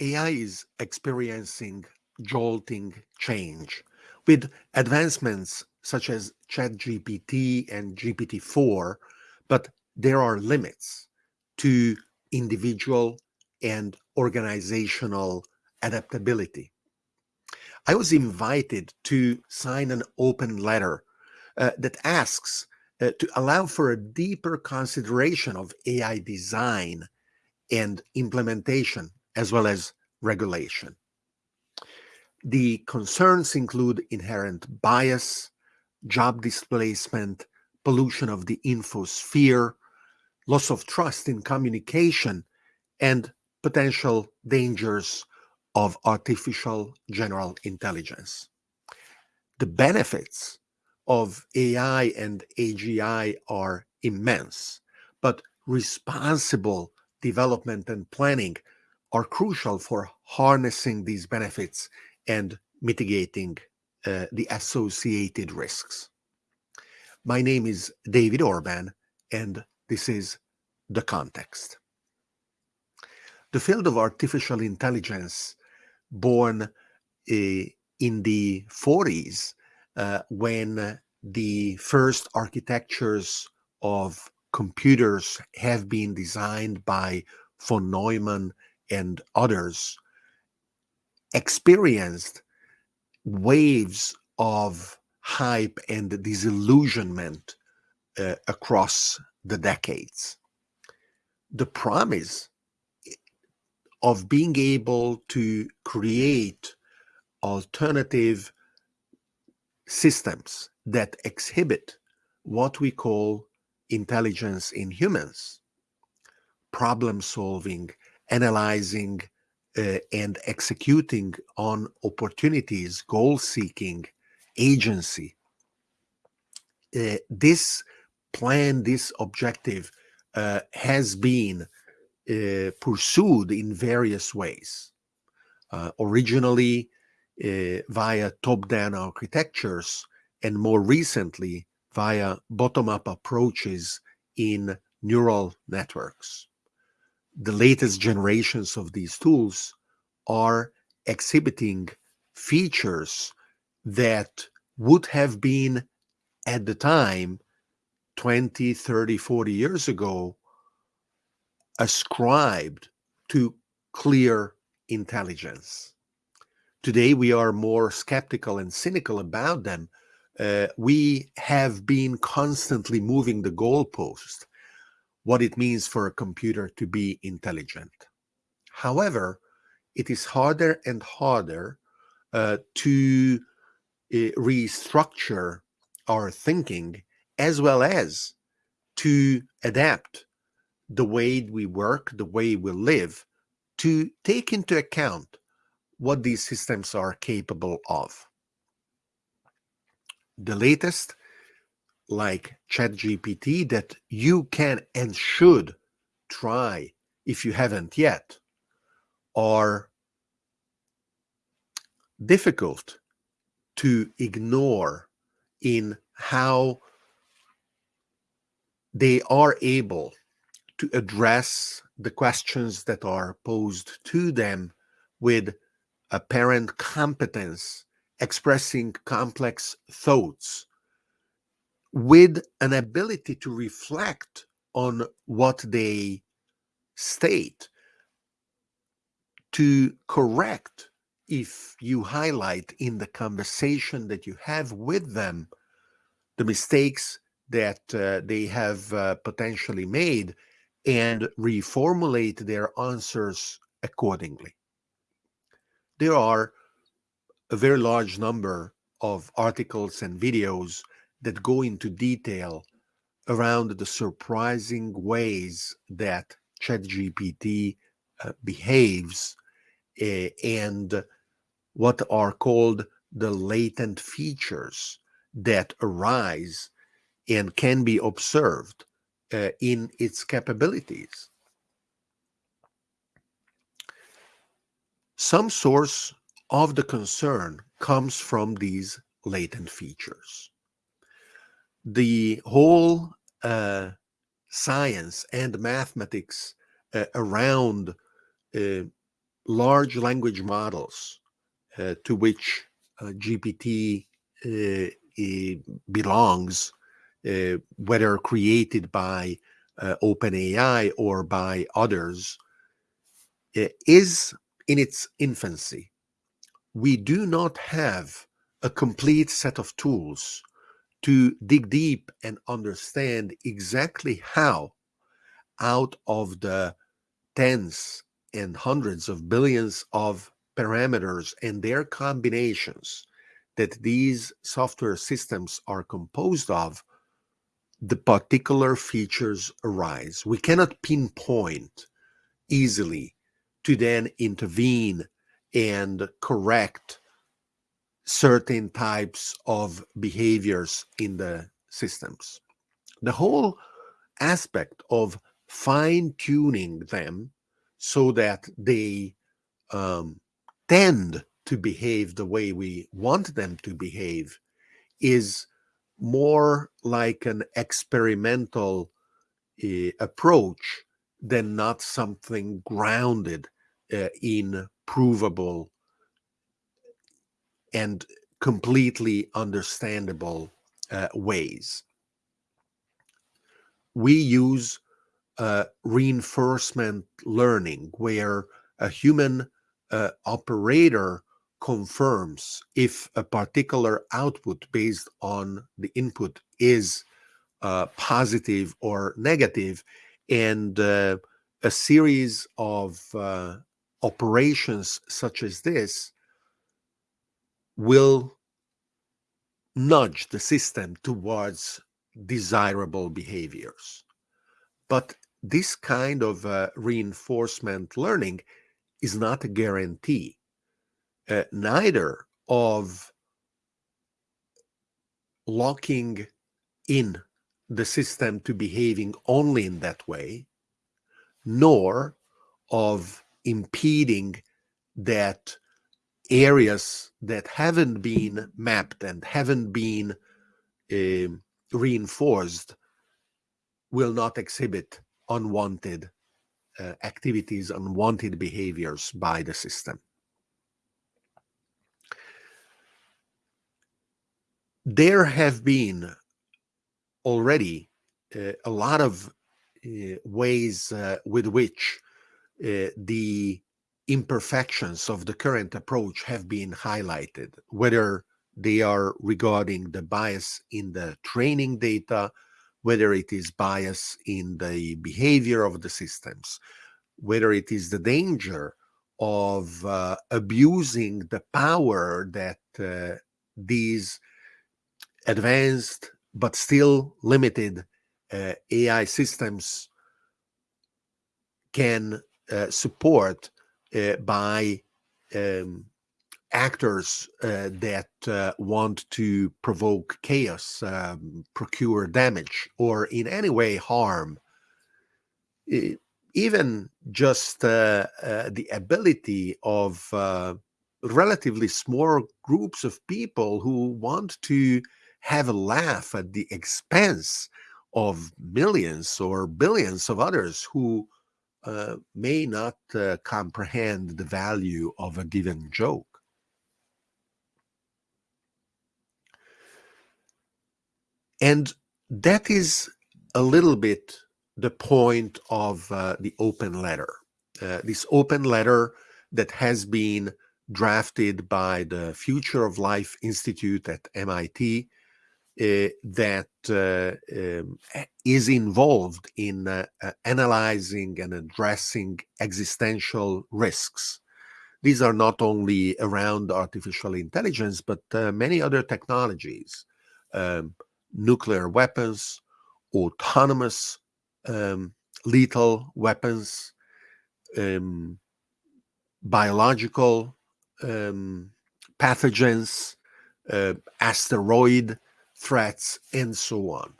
AI is experiencing jolting change with advancements such as ChatGPT and GPT-4, but there are limits to individual and organizational adaptability. I was invited to sign an open letter uh, that asks uh, to allow for a deeper consideration of AI design and implementation, as well as regulation. The concerns include inherent bias, job displacement, pollution of the infosphere, loss of trust in communication, and potential dangers of artificial general intelligence. The benefits of AI and AGI are immense, but responsible development and planning are crucial for harnessing these benefits and mitigating uh, the associated risks. My name is David Orban, and this is The Context. The field of artificial intelligence, born uh, in the 40s, uh, when the first architectures of computers have been designed by von Neumann and others, experienced waves of hype and disillusionment uh, across the decades. The promise of being able to create alternative systems that exhibit what we call intelligence in humans, problem solving, analyzing, uh, and executing on opportunities, goal seeking, agency. Uh, this plan, this objective uh, has been uh, pursued in various ways. Uh, originally, uh, via top-down architectures, and more recently via bottom-up approaches in neural networks. The latest generations of these tools are exhibiting features that would have been at the time 20, 30, 40 years ago ascribed to clear intelligence. Today, we are more skeptical and cynical about them uh, we have been constantly moving the goalpost, what it means for a computer to be intelligent. However, it is harder and harder uh, to uh, restructure our thinking as well as to adapt the way we work, the way we live, to take into account what these systems are capable of the latest, like ChatGPT, that you can and should try if you haven't yet, are difficult to ignore in how they are able to address the questions that are posed to them with apparent competence expressing complex thoughts with an ability to reflect on what they state to correct if you highlight in the conversation that you have with them the mistakes that uh, they have uh, potentially made and reformulate their answers accordingly. There are a very large number of articles and videos that go into detail around the surprising ways that ChatGPT uh, behaves uh, and what are called the latent features that arise and can be observed uh, in its capabilities. Some source of the concern comes from these latent features. The whole uh, science and mathematics uh, around uh, large language models uh, to which uh, GPT uh, belongs, whether created by OpenAI or by others, is in its infancy. We do not have a complete set of tools to dig deep and understand exactly how out of the tens and hundreds of billions of parameters and their combinations that these software systems are composed of, the particular features arise. We cannot pinpoint easily to then intervene and correct certain types of behaviors in the systems. The whole aspect of fine tuning them so that they um, tend to behave the way we want them to behave is more like an experimental uh, approach than not something grounded uh, in provable and completely understandable uh, ways. We use uh, reinforcement learning where a human uh, operator confirms if a particular output based on the input is uh, positive or negative, and uh, a series of uh, operations such as this will nudge the system towards desirable behaviors. But this kind of uh, reinforcement learning is not a guarantee. Uh, neither of locking in the system to behaving only in that way, nor of impeding that areas that haven't been mapped and haven't been uh, reinforced will not exhibit unwanted uh, activities, unwanted behaviors by the system. There have been already uh, a lot of uh, ways uh, with which uh, the imperfections of the current approach have been highlighted, whether they are regarding the bias in the training data, whether it is bias in the behavior of the systems, whether it is the danger of uh, abusing the power that uh, these advanced but still limited uh, AI systems can uh, support by um, actors uh, that uh, want to provoke chaos, um, procure damage, or in any way harm, even just uh, the ability of relatively small groups of people who want to have a laugh at the expense of millions or billions of others who uh, may not uh, comprehend the value of a given joke. And that is a little bit the point of uh, the open letter. Uh, this open letter that has been drafted by the Future of Life Institute at MIT that uh, um, is involved in uh, uh, analyzing and addressing existential risks. These are not only around artificial intelligence, but many other technologies. Um, nuclear weapons, autonomous um, lethal weapons, um, biological um, pathogens, uh, asteroid threats, and so on.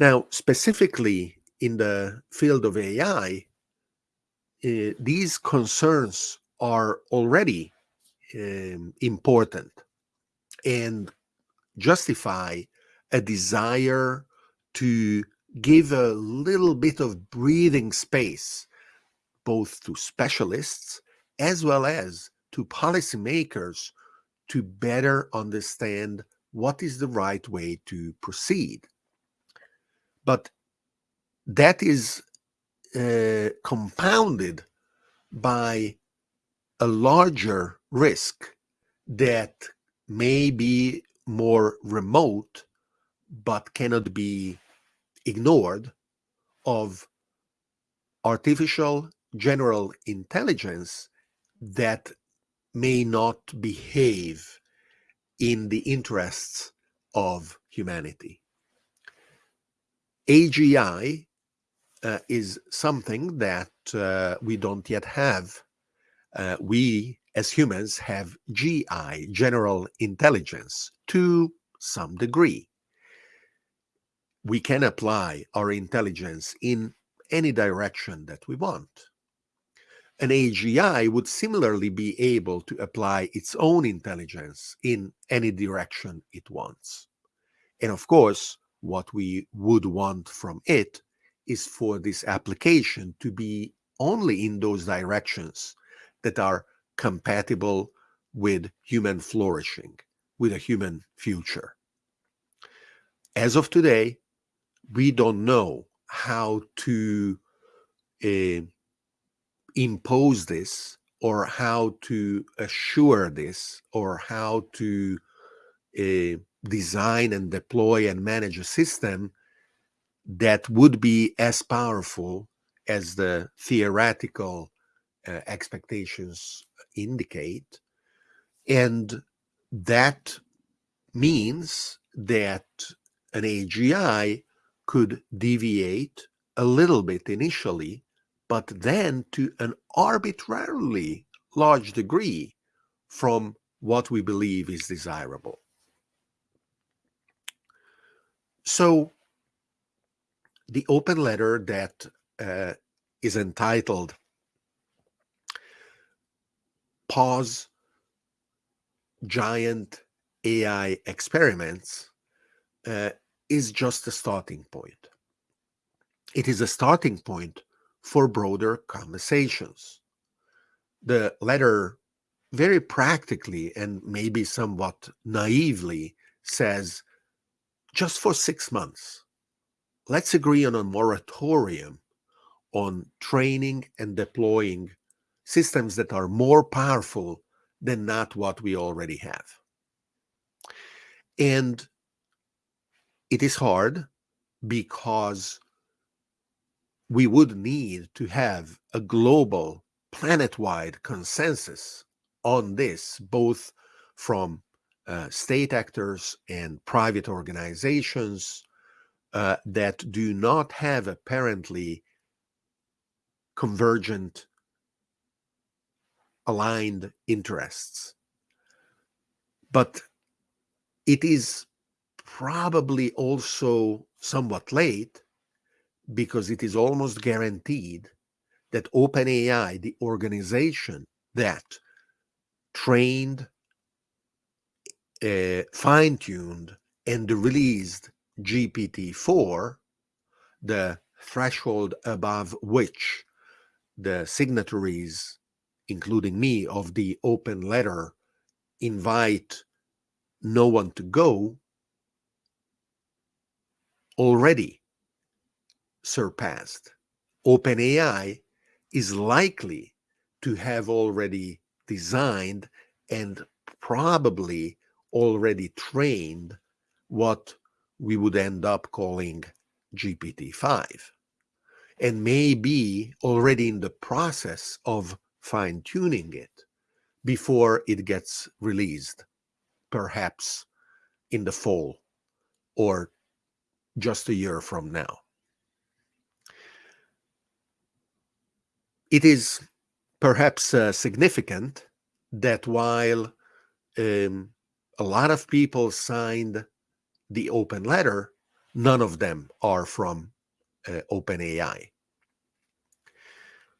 Now, specifically in the field of AI, uh, these concerns are already um, important and justify a desire to give a little bit of breathing space both to specialists as well as to policymakers to better understand what is the right way to proceed. But that is uh, compounded by a larger risk that may be more remote but cannot be ignored of artificial general intelligence that may not behave in the interests of humanity. AGI uh, is something that uh, we don't yet have. Uh, we, as humans, have GI, general intelligence, to some degree. We can apply our intelligence in any direction that we want. An AGI would similarly be able to apply its own intelligence in any direction it wants. And of course, what we would want from it is for this application to be only in those directions that are compatible with human flourishing, with a human future. As of today, we don't know how to uh, impose this or how to assure this or how to uh, design and deploy and manage a system that would be as powerful as the theoretical uh, expectations indicate. And that means that an AGI could deviate a little bit initially, but then to an arbitrarily large degree from what we believe is desirable. So the open letter that uh, is entitled Pause Giant AI Experiments uh, is just a starting point. It is a starting point for broader conversations. The letter very practically and maybe somewhat naively says just for six months, let's agree on a moratorium on training and deploying systems that are more powerful than not what we already have. And it is hard because we would need to have a global planet-wide consensus on this, both from uh, state actors and private organizations uh, that do not have apparently convergent aligned interests. But it is probably also somewhat late because it is almost guaranteed that OpenAI, the organization that trained, uh, fine-tuned, and released GPT-4, the threshold above which the signatories, including me, of the open letter invite no one to go, already surpassed. OpenAI is likely to have already designed and probably already trained what we would end up calling GPT-5 and may be already in the process of fine-tuning it before it gets released, perhaps in the fall or just a year from now. It is perhaps uh, significant that while um, a lot of people signed the open letter, none of them are from uh, OpenAI.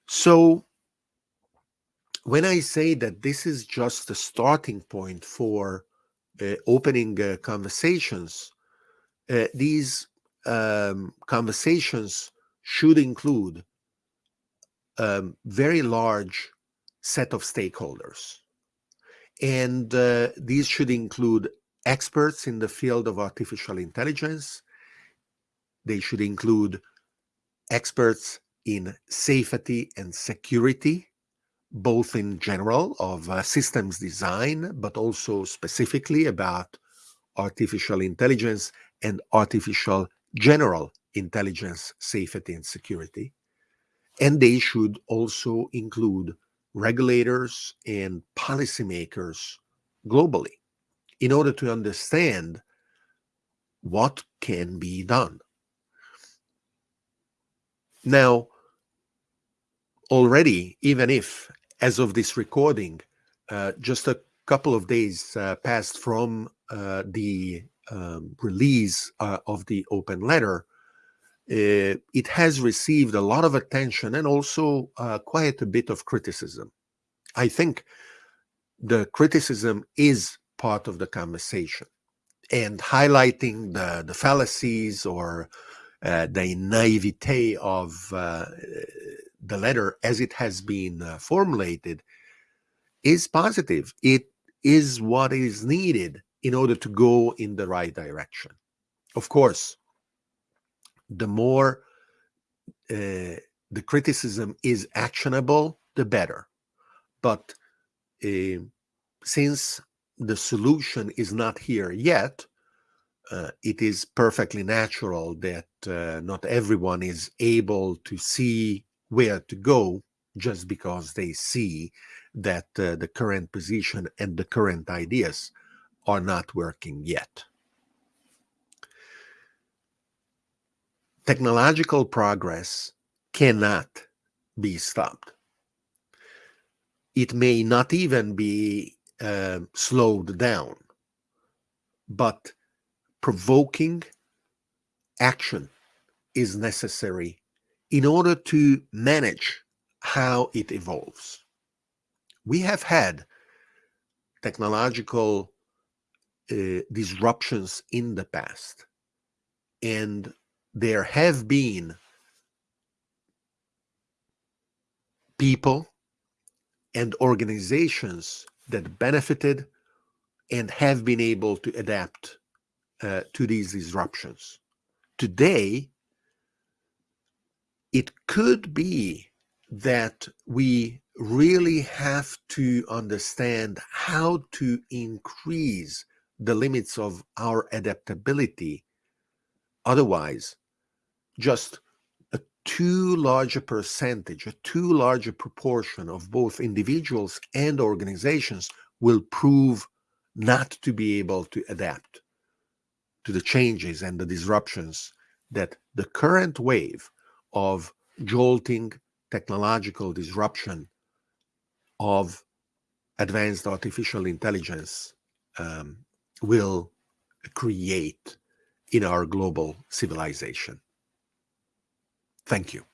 So when I say that this is just a starting point for uh, opening uh, conversations, uh, these um, conversations should include a very large set of stakeholders. And uh, these should include experts in the field of artificial intelligence. They should include experts in safety and security, both in general of uh, systems design, but also specifically about artificial intelligence and artificial general intelligence safety and security. And they should also include regulators and policymakers globally in order to understand what can be done. Now, already, even if, as of this recording, uh, just a couple of days uh, passed from uh, the um, release uh, of the open letter, it has received a lot of attention and also uh, quite a bit of criticism. I think the criticism is part of the conversation and highlighting the, the fallacies or uh, the naivete of uh, the letter as it has been uh, formulated is positive. It is what is needed in order to go in the right direction. Of course, the more uh, the criticism is actionable, the better. But uh, since the solution is not here yet, uh, it is perfectly natural that not everyone is able to see where to go just because they see that the current position and the current ideas are not working yet. Technological progress cannot be stopped. It may not even be uh, slowed down, but provoking action is necessary in order to manage how it evolves. We have had technological uh, disruptions in the past, and there have been people and organizations that benefited and have been able to adapt uh, to these disruptions. Today, it could be that we really have to understand how to increase the limits of our adaptability. Otherwise, just a too large a percentage, a too large a proportion of both individuals and organizations will prove not to be able to adapt to the changes and the disruptions that the current wave of jolting technological disruption of advanced artificial intelligence um, will create in our global civilization. Thank you.